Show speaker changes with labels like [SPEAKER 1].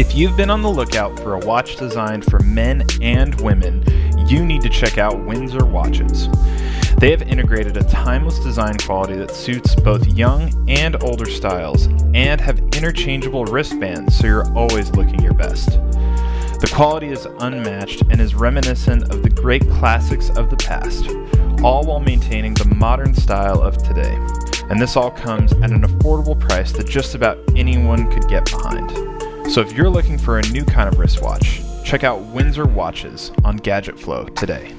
[SPEAKER 1] If you've been on the lookout for a watch designed for men and women, you need to check out Windsor Watches. They have integrated a timeless design quality that suits both young and older styles, and have interchangeable wristbands so you're always looking your best. The quality is unmatched and is reminiscent of the great classics of the past, all while maintaining the modern style of today. And this all comes at an affordable price that just about anyone could get behind. So if you're looking for a new kind of wristwatch, check out Windsor Watches on Gadget Flow today.